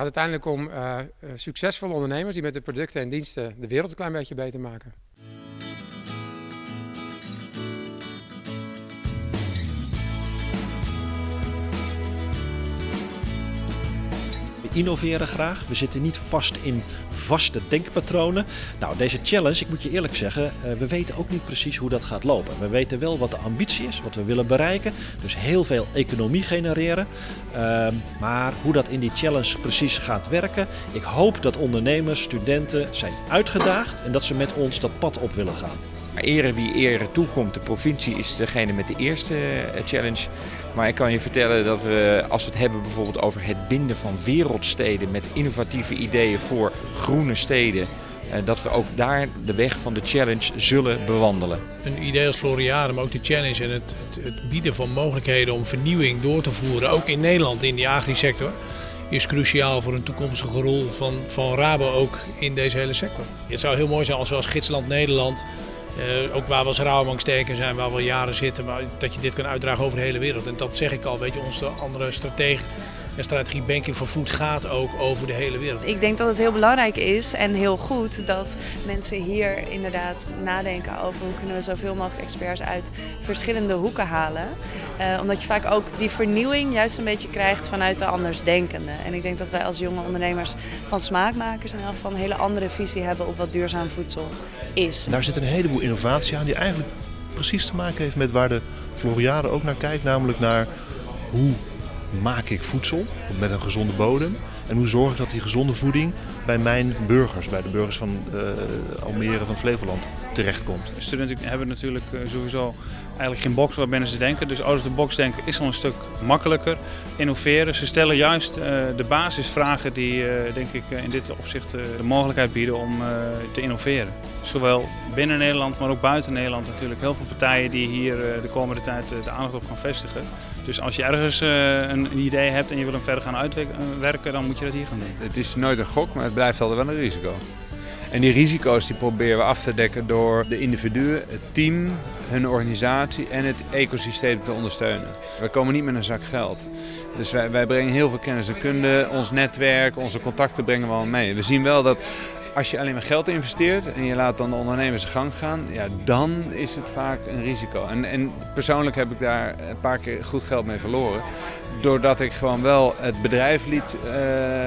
gaat uiteindelijk om uh, succesvolle ondernemers die met de producten en diensten de wereld een klein beetje beter maken. Innoveren graag. We zitten niet vast in vaste denkpatronen. Nou, deze challenge, ik moet je eerlijk zeggen, uh, we weten ook niet precies hoe dat gaat lopen. We weten wel wat de ambitie is, wat we willen bereiken. Dus heel veel economie genereren. Uh, maar hoe dat in die challenge precies gaat werken, ik hoop dat ondernemers, studenten zijn uitgedaagd en dat ze met ons dat pad op willen gaan. Ere wie ere toekomt. De provincie is degene met de eerste eh, challenge. Maar ik kan je vertellen dat we, als we het hebben bijvoorbeeld over het binden van wereldsteden met innovatieve ideeën voor groene steden, eh, dat we ook daar de weg van de challenge zullen bewandelen. Een idee als Floriade, maar ook de challenge en het, het, het bieden van mogelijkheden om vernieuwing door te voeren, ook in Nederland in die agrisector, is cruciaal voor een toekomstige rol van, van Rabo ook in deze hele sector. Het zou heel mooi zijn als we als gidsland Nederland uh, ook waar we als sterker zijn, waar we al jaren zitten, maar dat je dit kan uitdragen over de hele wereld. En dat zeg ik al, weet je, onze andere strategie en strategie Banking for Food gaat ook over de hele wereld. Ik denk dat het heel belangrijk is en heel goed dat mensen hier inderdaad nadenken over hoe kunnen we zoveel mogelijk experts uit verschillende hoeken halen. Uh, omdat je vaak ook die vernieuwing juist een beetje krijgt vanuit de andersdenkende. En ik denk dat wij als jonge ondernemers van smaakmakers in elk geval een hele andere visie hebben op wat duurzaam voedsel is. Daar zit een heleboel innovatie aan die eigenlijk precies te maken heeft met waar de Floriade ook naar kijkt. Namelijk naar hoe maak ik voedsel met een gezonde bodem? En hoe zorg ik dat die gezonde voeding bij mijn burgers, bij de burgers van uh, Almere, van Flevoland, terechtkomt? Studenten hebben natuurlijk uh, sowieso eigenlijk geen box waarbinnen ze denken. Dus out of the box denken is al een stuk makkelijker. Innoveren, ze stellen juist uh, de basisvragen die denk ik in dit opzicht de mogelijkheid bieden om te innoveren. Zowel binnen Nederland, maar ook buiten Nederland natuurlijk heel veel partijen die hier de komende tijd de aandacht op gaan vestigen. Dus als je ergens een idee hebt en je wil hem verder gaan uitwerken, dan moet je dat hier gaan doen. Het is nooit een gok, maar het blijft altijd wel een risico. En die risico's die proberen we af te dekken door de individuen, het team, hun organisatie en het ecosysteem te ondersteunen. We komen niet met een zak geld. Dus wij, wij brengen heel veel kennis en kunde, ons netwerk, onze contacten brengen we al mee. We zien wel dat als je alleen maar geld investeert en je laat dan de ondernemers gang gaan, ja, dan is het vaak een risico. En, en persoonlijk heb ik daar een paar keer goed geld mee verloren. Doordat ik gewoon wel het bedrijf liet uh,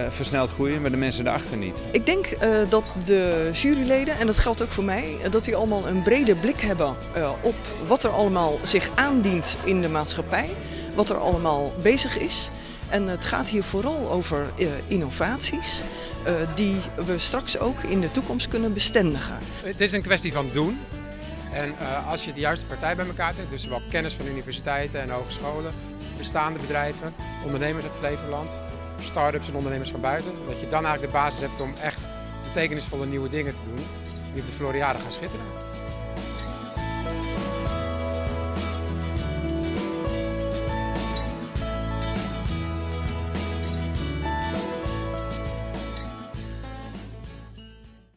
versneld groeien, maar de mensen erachter niet. Ik denk uh, dat de juryleden, en dat geldt ook voor mij, dat die allemaal een brede blik hebben op wat er allemaal zich aandient in de maatschappij. Wat er allemaal bezig is. En het gaat hier vooral over uh, innovaties uh, die we straks ook in de toekomst kunnen bestendigen. Het is een kwestie van doen. En uh, als je de juiste partij bij elkaar hebt, dus zowel kennis van universiteiten en hogescholen, bestaande bedrijven, ondernemers uit Flevoland, start-ups en ondernemers van buiten, dat je dan eigenlijk de basis hebt om echt betekenisvolle nieuwe dingen te doen die op de Floriade gaan schitteren.